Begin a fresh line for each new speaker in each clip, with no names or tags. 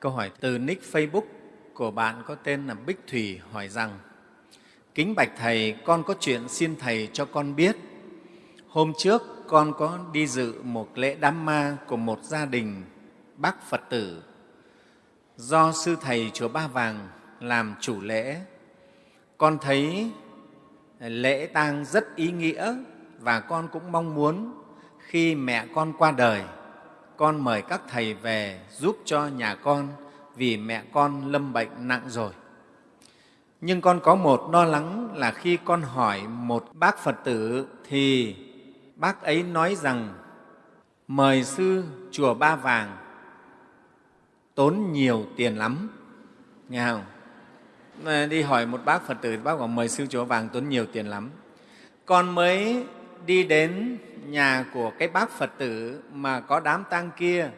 Câu hỏi từ nick Facebook của bạn có tên là Bích Thủy hỏi rằng Kính bạch Thầy, con có chuyện xin Thầy cho con biết. Hôm trước con có đi dự một lễ đám ma của một gia đình bác Phật tử do Sư Thầy Chùa Ba Vàng làm chủ lễ. Con thấy lễ tang rất ý nghĩa và con cũng mong muốn khi mẹ con qua đời, con mời các thầy về giúp cho nhà con vì mẹ con lâm bệnh nặng rồi. Nhưng con có một lo lắng là khi con hỏi một bác Phật tử thì bác ấy nói rằng mời sư chùa Ba Vàng tốn nhiều tiền lắm, nghe không? Đi hỏi một bác Phật tử, bác bảo mời sư chùa Vàng tốn nhiều tiền lắm. Con mới đi đến nhà của cái bác Phật tử mà có đám tang kia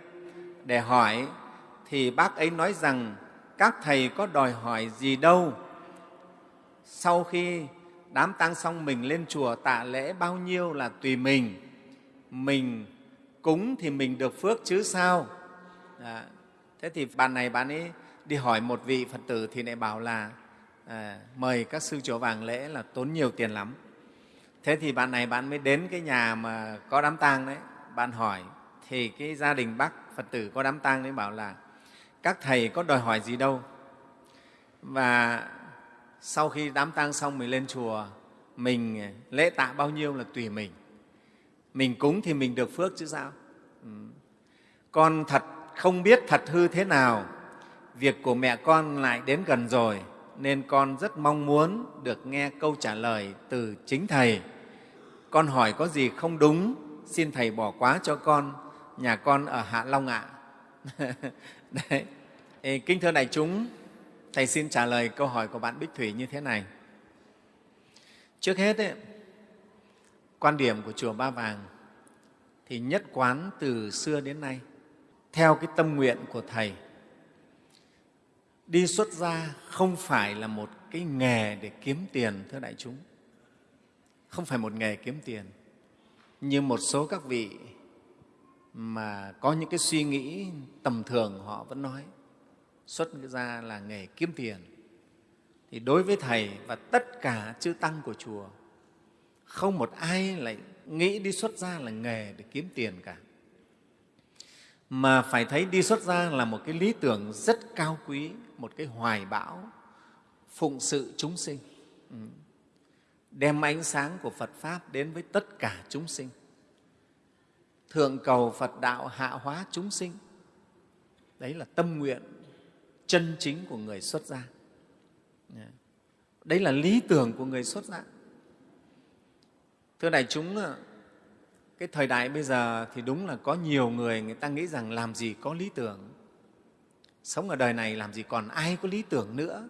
để hỏi thì bác ấy nói rằng các thầy có đòi hỏi gì đâu. Sau khi đám tang xong mình lên chùa tạ lễ bao nhiêu là tùy mình. Mình cúng thì mình được phước chứ sao. À, thế thì bạn này bạn ấy đi hỏi một vị Phật tử thì lại bảo là à, mời các sư chùa vàng lễ là tốn nhiều tiền lắm. Thế thì bạn này bạn mới đến cái nhà mà có đám tang đấy, bạn hỏi thì cái gia đình bác Phật tử có đám tang đấy bảo là các thầy có đòi hỏi gì đâu. Và sau khi đám tang xong mình lên chùa, mình lễ tạ bao nhiêu là tùy mình. Mình cúng thì mình được phước chứ sao. Ừ. Con thật không biết thật hư thế nào, việc của mẹ con lại đến gần rồi, nên con rất mong muốn được nghe câu trả lời từ chính Thầy. Con hỏi có gì không đúng, xin Thầy bỏ quá cho con, nhà con ở Hạ Long ạ. Đấy. Ê, kính thưa đại chúng, Thầy xin trả lời câu hỏi của bạn Bích Thủy như thế này. Trước hết, ấy, quan điểm của Chùa Ba Vàng thì nhất quán từ xưa đến nay, theo cái tâm nguyện của Thầy, đi xuất gia không phải là một cái nghề để kiếm tiền, thưa đại chúng. Không phải một nghề kiếm tiền. Như một số các vị mà có những cái suy nghĩ tầm thường họ vẫn nói xuất gia là nghề kiếm tiền. Thì đối với Thầy và tất cả chư Tăng của chùa, không một ai lại nghĩ đi xuất gia là nghề để kiếm tiền cả mà phải thấy đi xuất gia là một cái lý tưởng rất cao quý, một cái hoài bão, phụng sự chúng sinh, ừ. đem ánh sáng của Phật Pháp đến với tất cả chúng sinh, thượng cầu Phật đạo hạ hóa chúng sinh. Đấy là tâm nguyện chân chính của người xuất gia. Dạ. Đấy là lý tưởng của người xuất gia. Thưa đại chúng, cái thời đại bây giờ thì đúng là có nhiều người người ta nghĩ rằng làm gì có lý tưởng. Sống ở đời này làm gì còn ai có lý tưởng nữa.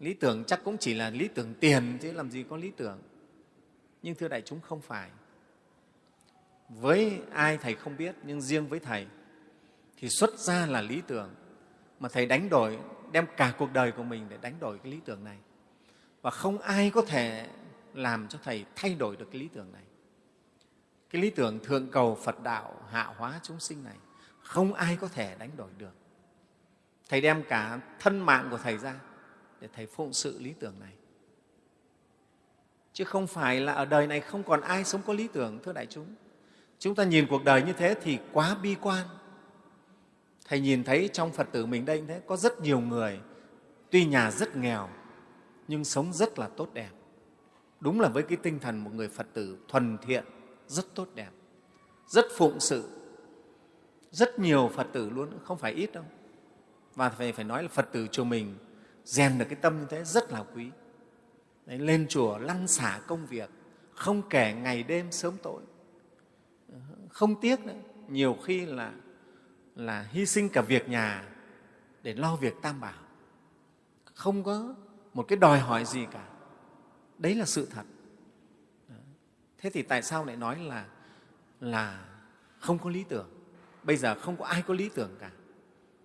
Lý tưởng chắc cũng chỉ là lý tưởng tiền chứ làm gì có lý tưởng. Nhưng thưa đại chúng, không phải. Với ai thầy không biết, nhưng riêng với thầy thì xuất ra là lý tưởng. Mà thầy đánh đổi, đem cả cuộc đời của mình để đánh đổi cái lý tưởng này. Và không ai có thể làm cho thầy thay đổi được cái lý tưởng này cái lý tưởng thượng cầu Phật đạo hạ hóa chúng sinh này không ai có thể đánh đổi được. Thầy đem cả thân mạng của Thầy ra để Thầy phụng sự lý tưởng này. Chứ không phải là ở đời này không còn ai sống có lý tưởng, thưa đại chúng. Chúng ta nhìn cuộc đời như thế thì quá bi quan. Thầy nhìn thấy trong Phật tử mình đây thế, có rất nhiều người tuy nhà rất nghèo nhưng sống rất là tốt đẹp. Đúng là với cái tinh thần một người Phật tử thuần thiện, rất tốt đẹp, rất phụng sự. Rất nhiều Phật tử luôn, không phải ít đâu. Và phải, phải nói là Phật tử chùa mình rèn được cái tâm như thế rất là quý. Đấy, lên chùa lăn xả công việc, không kể ngày đêm sớm tối. Không tiếc nữa, nhiều khi là, là hy sinh cả việc nhà để lo việc tam bảo. Không có một cái đòi hỏi gì cả. Đấy là sự thật thế thì tại sao lại nói là là không có lý tưởng? Bây giờ không có ai có lý tưởng cả.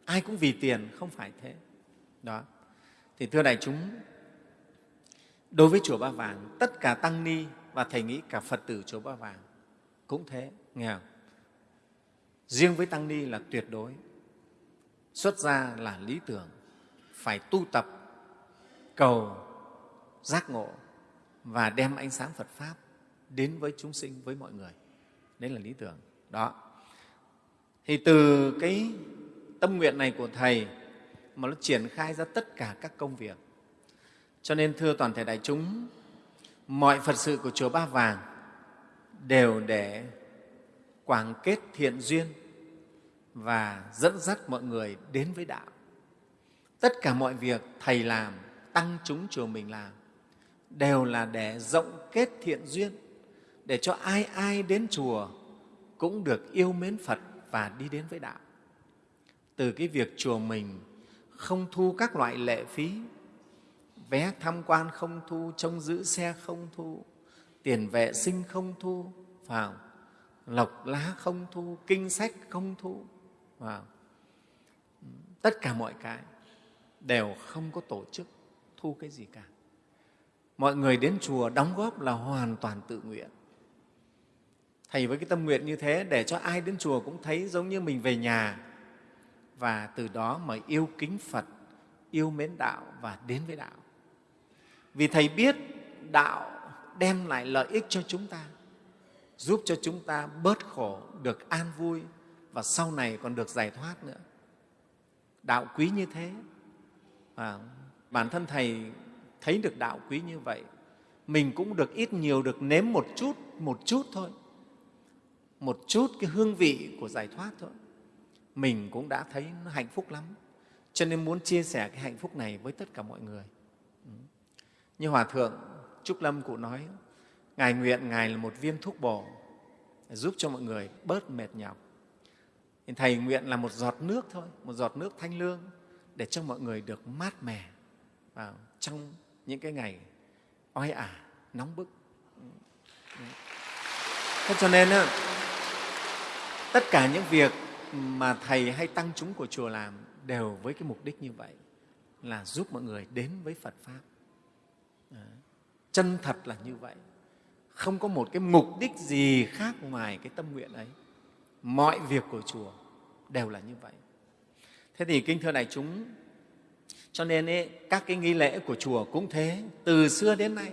Ai cũng vì tiền, không phải thế. Đó. Thì thưa đại chúng, đối với chùa ba vàng, tất cả tăng ni và thầy nghĩ cả phật tử chùa ba vàng cũng thế, nghe không? riêng với tăng ni là tuyệt đối. Xuất gia là lý tưởng, phải tu tập, cầu, giác ngộ và đem ánh sáng phật pháp đến với chúng sinh, với mọi người. Đấy là lý tưởng. Đó. Thì từ cái tâm nguyện này của thầy mà nó triển khai ra tất cả các công việc. Cho nên, thưa toàn thể đại chúng, mọi phật sự của chùa ba vàng đều để quảng kết thiện duyên và dẫn dắt mọi người đến với đạo. Tất cả mọi việc thầy làm, tăng chúng chùa mình làm, đều là để rộng kết thiện duyên để cho ai ai đến chùa cũng được yêu mến phật và đi đến với đạo. Từ cái việc chùa mình không thu các loại lệ phí, vé tham quan không thu, trông giữ xe không thu, tiền vệ sinh không thu, vào lộc lá không thu, kinh sách không thu, vào, tất cả mọi cái đều không có tổ chức thu cái gì cả. Mọi người đến chùa đóng góp là hoàn toàn tự nguyện thầy với cái tâm nguyện như thế để cho ai đến chùa cũng thấy giống như mình về nhà. Và từ đó mà yêu kính phật, yêu mến đạo và đến với đạo. Vì thầy biết đạo đem lại lợi ích cho chúng ta, giúp cho chúng ta bớt khổ, được an vui và sau này còn được giải thoát nữa. Đạo quý như thế và bản thân thầy thấy được đạo quý như vậy, mình cũng được ít nhiều được nếm một chút một chút thôi một chút cái hương vị của giải thoát thôi. Mình cũng đã thấy nó hạnh phúc lắm, cho nên muốn chia sẻ cái hạnh phúc này với tất cả mọi người. Ừ. Như hòa thượng trúc lâm cụ nói, ngài nguyện ngài là một viên thuốc bổ, giúp cho mọi người bớt mệt nhọc. Thầy nguyện là một giọt nước thôi, một giọt nước thanh lương để cho mọi người được mát mẻ vào trong những cái ngày oi ả, nóng bức. Ừ. Ừ. Thế cho nên tất cả những việc mà thầy hay tăng chúng của chùa làm đều với cái mục đích như vậy là giúp mọi người đến với phật pháp. Chân thật là như vậy. Không có một cái mục đích gì khác ngoài cái tâm nguyện ấy. Mọi việc của chùa đều là như vậy. Thế thì kinh thưa đại chúng cho nên ấy, các cái nghi lễ của chùa cũng thế. Từ xưa đến nay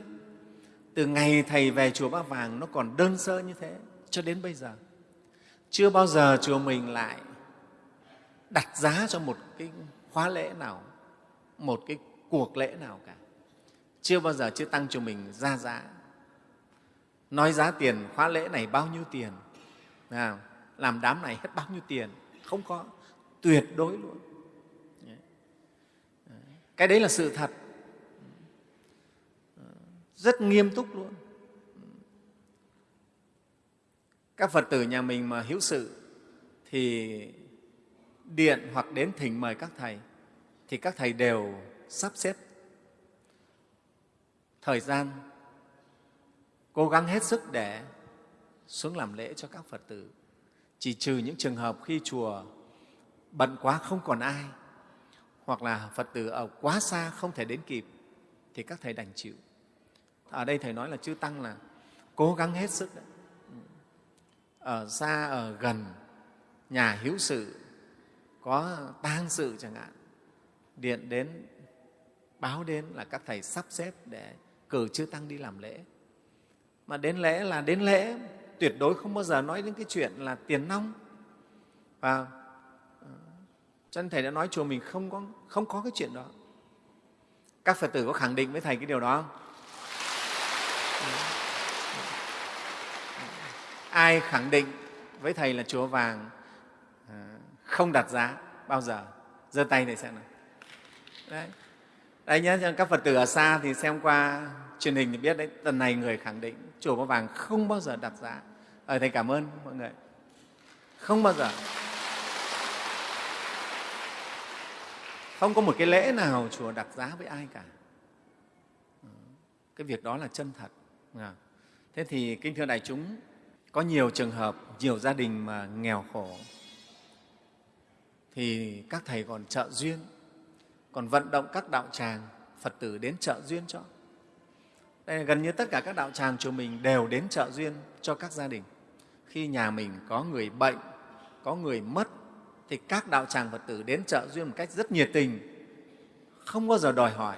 từ ngày thầy về chùa Ba Vàng nó còn đơn sơ như thế cho đến bây giờ chưa bao giờ chùa mình lại đặt giá cho một cái khóa lễ nào, một cái cuộc lễ nào cả. Chưa bao giờ, chưa tăng chùa mình ra giá. Nói giá tiền khóa lễ này bao nhiêu tiền? Làm đám này hết bao nhiêu tiền? Không có. Tuyệt đối luôn. Cái đấy là sự thật. Rất nghiêm túc luôn. Các phật tử nhà mình mà hữu sự thì điện hoặc đến thỉnh mời các thầy thì các thầy đều sắp xếp thời gian, cố gắng hết sức để xuống làm lễ cho các phật tử chỉ trừ những trường hợp khi chùa bận quá không còn ai hoặc là phật tử ở quá xa không thể đến kịp thì các thầy đành chịu ở đây thầy nói là chư tăng là cố gắng hết sức đấy ở xa ở gần nhà hiếu sự có tang sự chẳng hạn điện đến báo đến là các thầy sắp xếp để cử chư tăng đi làm lễ. Mà đến lễ là đến lễ tuyệt đối không bao giờ nói đến cái chuyện là tiền nong. Và ờ, chân cho nên thầy đã nói chùa mình không có, không có cái chuyện đó. Các phật tử có khẳng định với thầy cái điều đó không? Ừ ai khẳng định với thầy là chùa vàng ờ, không đặt giá bao giờ giơ tay để xem nào đấy đấy nhé các phật tử ở xa thì xem qua truyền hình thì biết đấy lần này người khẳng định chùa Ba Vàng không bao giờ đặt giá. Ở Thầy cảm ơn mọi người. Không bao giờ. Không có một cái lễ nào chùa đặt giá với ai cả. Ờ, cái việc đó là chân thật. Thế thì kinh thưa đại chúng, có nhiều trường hợp, nhiều gia đình mà nghèo khổ thì các thầy còn trợ duyên, còn vận động các đạo tràng, Phật tử đến trợ duyên cho. Đây, gần như tất cả các đạo tràng chùa mình đều đến trợ duyên cho các gia đình. Khi nhà mình có người bệnh, có người mất, thì các đạo tràng Phật tử đến trợ duyên một cách rất nhiệt tình, không bao giờ đòi hỏi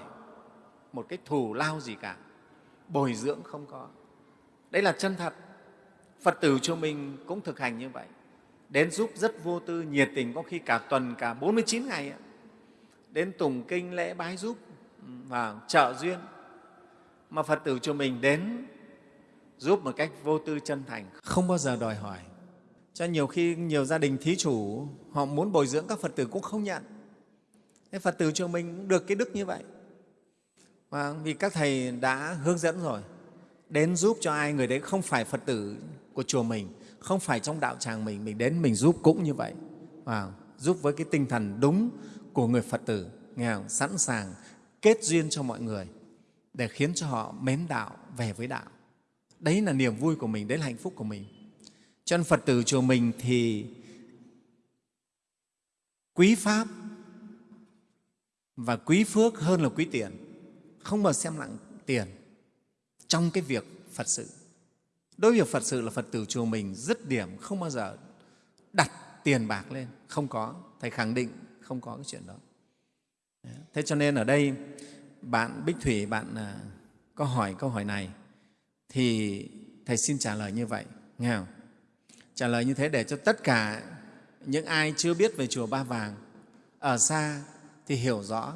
một cái thù lao gì cả, bồi dưỡng không có. Đấy là chân thật. Phật tử cho mình cũng thực hành như vậy. Đến giúp rất vô tư, nhiệt tình, có khi cả tuần, cả 49 ngày. Đến tùng kinh, lễ bái giúp ừ, và trợ duyên. Mà Phật tử cho mình đến giúp một cách vô tư chân thành, không bao giờ đòi hỏi. Cho nhiều khi nhiều gia đình thí chủ họ muốn bồi dưỡng các Phật tử cũng không nhận. Thế Phật tử cho mình cũng được cái đức như vậy. Và vì các thầy đã hướng dẫn rồi, đến giúp cho ai người đấy không phải Phật tử của chùa mình, không phải trong đạo tràng mình, mình đến mình giúp cũng như vậy. wow. giúp với cái tinh thần đúng của người Phật tử, nghe không? sẵn sàng kết duyên cho mọi người để khiến cho họ mến đạo, về với đạo. Đấy là niềm vui của mình, đấy là hạnh phúc của mình. Cho nên Phật tử chùa mình thì quý Pháp và quý phước hơn là quý tiền. Không bao xem nặng tiền trong cái việc Phật sự. Đối với việc Phật sự là Phật tử chùa mình dứt điểm không bao giờ đặt tiền bạc lên, không có. Thầy khẳng định không có cái chuyện đó. Thế cho nên ở đây bạn Bích Thủy, bạn à, có hỏi câu hỏi này thì Thầy xin trả lời như vậy. Nghe không? Trả lời như thế để cho tất cả những ai chưa biết về Chùa Ba Vàng ở xa thì hiểu rõ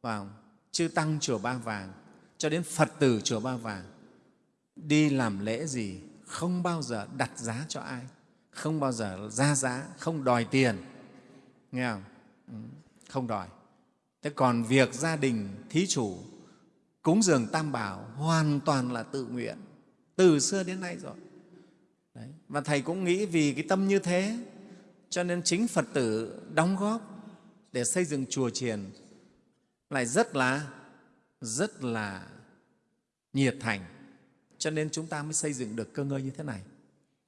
vào chư Tăng Chùa Ba Vàng cho đến Phật tử Chùa Ba Vàng đi làm lễ gì không bao giờ đặt giá cho ai, không bao giờ ra giá, không đòi tiền. Nghe không? Ừ, không đòi. Thế còn việc gia đình thí chủ cúng dường tam bảo hoàn toàn là tự nguyện từ xưa đến nay rồi. Đấy. Và Thầy cũng nghĩ vì cái tâm như thế cho nên chính Phật tử đóng góp để xây dựng chùa chiền lại rất là rất là nhiệt thành. Cho nên chúng ta mới xây dựng được cơ ngơi như thế này.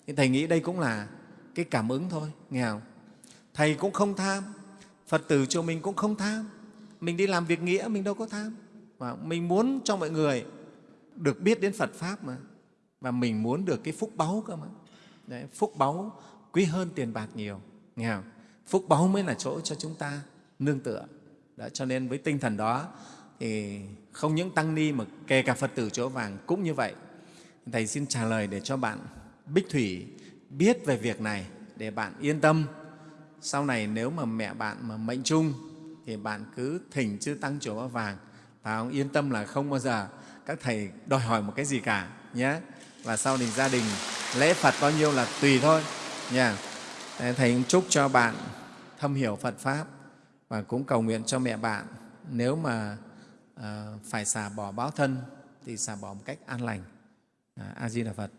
Thì thầy nghĩ đây cũng là cái cảm ứng thôi nghe không? Thầy cũng không tham phật tử chùa mình cũng không tham. Mình đi làm việc nghĩa mình đâu có tham. Và mình muốn cho mọi người được biết đến phật pháp mà. Và mình muốn được cái phúc báu cơ mà. Đấy, phúc báu quý hơn tiền bạc nhiều nghe không? phúc báu mới là chỗ cho chúng ta nương tựa. Đó, cho nên với tinh thần đó thì không những tăng ni mà kể cả phật tử chỗ vàng cũng như vậy. Thầy xin trả lời để cho bạn bích thủy biết về việc này, để bạn yên tâm. Sau này nếu mà mẹ bạn mà mệnh chung, thì bạn cứ thỉnh chư tăng chỗ vàng. Và ông yên tâm là không bao giờ các thầy đòi hỏi một cái gì cả, nhé. Và sau này gia đình, lễ Phật bao nhiêu là tùy thôi nha. Thầy cũng chúc cho bạn thâm hiểu Phật Pháp. Và cũng cầu nguyện cho mẹ bạn, nếu mà à, phải xả bỏ báo thân thì xả bỏ một cách an lành. À, A Di Đà Phật.